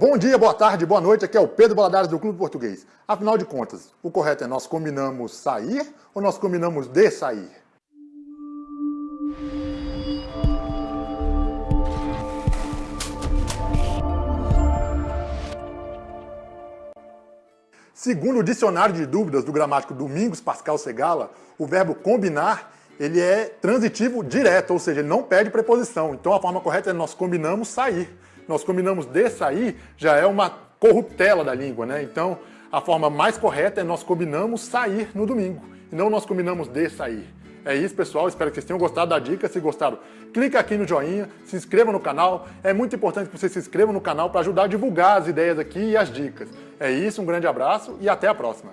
Bom dia, boa tarde, boa noite, aqui é o Pedro Baladares do Clube Português. Afinal de contas, o correto é nós combinamos sair ou nós combinamos de sair? Segundo o dicionário de dúvidas do gramático Domingos Pascal Segala, o verbo combinar ele é transitivo direto, ou seja, ele não pede preposição. Então a forma correta é nós combinamos sair nós combinamos de sair, já é uma corruptela da língua, né? Então, a forma mais correta é nós combinamos sair no domingo, e não nós combinamos de sair. É isso, pessoal. Espero que vocês tenham gostado da dica. Se gostaram, clica aqui no joinha, se inscreva no canal. É muito importante que você se inscreva no canal para ajudar a divulgar as ideias aqui e as dicas. É isso, um grande abraço e até a próxima.